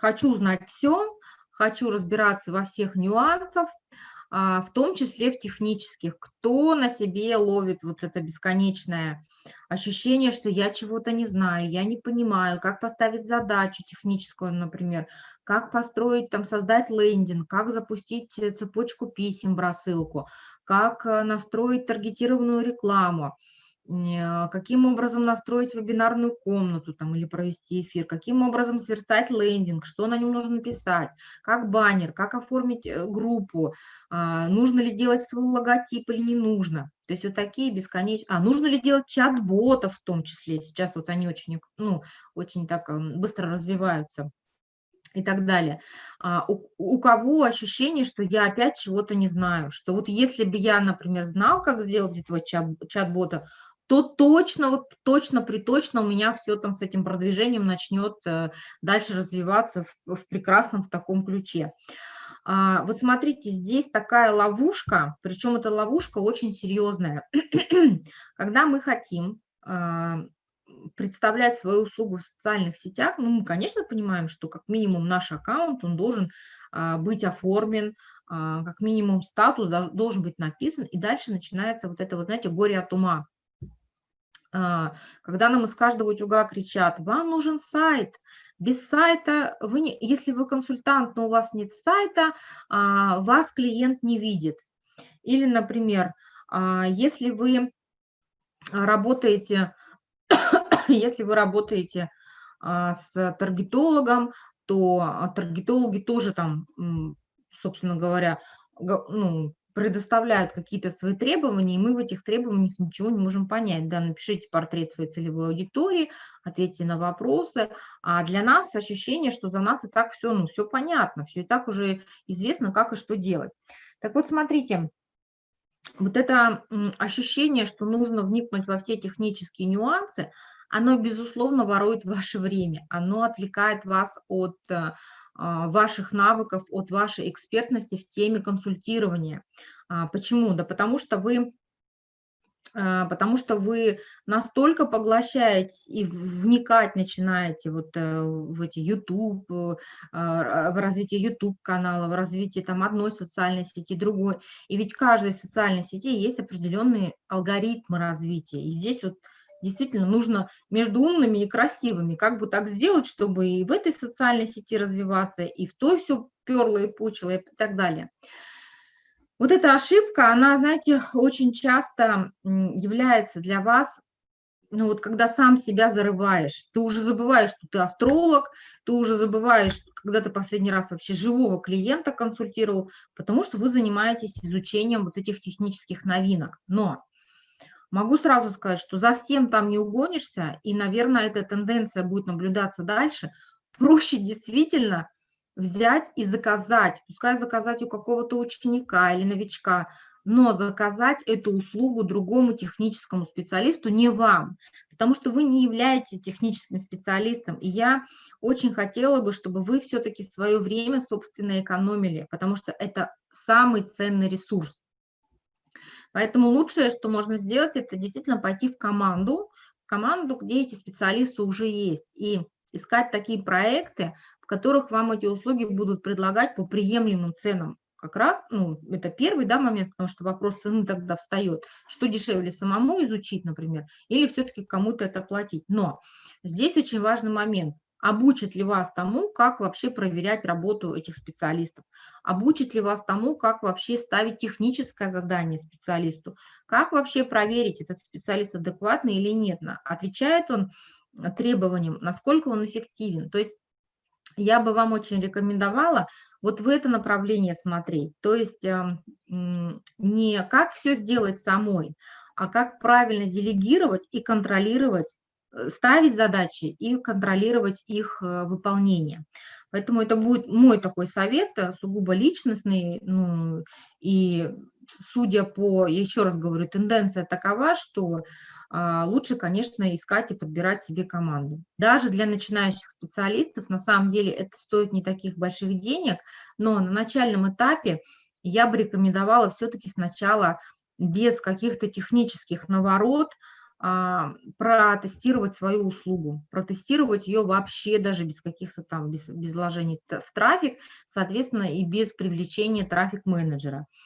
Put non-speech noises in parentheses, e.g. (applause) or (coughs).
хочу знать все, хочу разбираться во всех нюансах, а, в том числе в технических. Кто на себе ловит вот это бесконечное ощущение, что я чего-то не знаю, я не понимаю, как поставить задачу техническую, например, как построить, там, создать лендинг, как запустить э, цепочку писем рассылку, как э, настроить таргетированную рекламу, каким образом настроить вебинарную комнату там, или провести эфир, каким образом сверстать лендинг, что на нем нужно написать, как баннер, как оформить э, группу, а, нужно ли делать свой логотип или не нужно. То есть вот такие бесконечные... А, нужно ли делать чат-ботов в том числе? Сейчас вот они очень, ну, очень так быстро развиваются и так далее. А у, у кого ощущение, что я опять чего-то не знаю, что вот если бы я, например, знал, как сделать этого чат-бота, то точно, вот точно, приточно у меня все там с этим продвижением начнет э, дальше развиваться в, в прекрасном в таком ключе. А, вот смотрите, здесь такая ловушка, причем эта ловушка очень серьезная. (clears throat) Когда мы хотим а, представлять свою услугу в социальных сетях, ну, мы, конечно, понимаем, что как минимум наш аккаунт, он должен а, быть оформлен, как минимум статус должен быть написан, и дальше начинается вот это вот, знаете, горе от ума. А, когда нам из каждого утюга кричат, вам нужен сайт, без сайта, вы не, если вы консультант, но у вас нет сайта, а, вас клиент не видит. Или, например, а, если вы работаете, (coughs) если вы работаете с таргетологом, то таргетологи тоже там, собственно говоря, ну, предоставляют какие-то свои требования, и мы в этих требованиях ничего не можем понять. Да, напишите портрет своей целевой аудитории, ответьте на вопросы. А для нас ощущение, что за нас и так все, ну, все понятно, все и так уже известно, как и что делать. Так вот, смотрите, вот это ощущение, что нужно вникнуть во все технические нюансы, оно, безусловно, ворует ваше время, оно отвлекает вас от э, ваших навыков, от вашей экспертности в теме консультирования. А, почему? Да потому что вы а, потому что вы настолько поглощаете и вникать начинаете вот э, в эти YouTube, э, в развитие YouTube канала, в развитие там одной социальной сети, другой. И ведь в каждой социальной сети есть определенные алгоритмы развития. И здесь вот действительно нужно между умными и красивыми, как бы так сделать, чтобы и в этой социальной сети развиваться, и в той все перло и пучило и так далее. Вот эта ошибка, она, знаете, очень часто является для вас, ну вот когда сам себя зарываешь, ты уже забываешь, что ты астролог, ты уже забываешь, когда ты последний раз вообще живого клиента консультировал, потому что вы занимаетесь изучением вот этих технических новинок. Но Могу сразу сказать, что за всем там не угонишься, и, наверное, эта тенденция будет наблюдаться дальше. Проще действительно взять и заказать, пускай заказать у какого-то ученика или новичка, но заказать эту услугу другому техническому специалисту, не вам, потому что вы не являетесь техническим специалистом. И я очень хотела бы, чтобы вы все-таки свое время, собственно, экономили, потому что это самый ценный ресурс. Поэтому лучшее, что можно сделать, это действительно пойти в команду, в команду, где эти специалисты уже есть, и искать такие проекты, в которых вам эти услуги будут предлагать по приемлемым ценам. Как раз, ну, это первый, да, момент, потому что вопрос цены тогда встает. Что дешевле самому изучить, например, или все-таки кому-то это платить. Но здесь очень важный момент обучит ли вас тому, как вообще проверять работу этих специалистов, обучит ли вас тому, как вообще ставить техническое задание специалисту, как вообще проверить, этот специалист адекватный или нет, отвечает он требованиям, насколько он эффективен. То есть я бы вам очень рекомендовала вот в это направление смотреть, то есть эм, не как все сделать самой, а как правильно делегировать и контролировать Э, ставить задачи и контролировать их э, выполнение. Поэтому это будет мой такой совет, э, сугубо личностный, ну, и судя по, еще раз говорю, тенденция такова, что а, лучше, конечно, искать и подбирать себе команду. Даже для начинающих специалистов, на самом деле, это стоит не таких больших денег, но на начальном этапе я бы рекомендовала все-таки сначала без каких-то технических наворот, протестировать свою услугу, протестировать ее вообще даже без каких-то там, без, без вложений в трафик, соответственно, и без привлечения трафик-менеджера.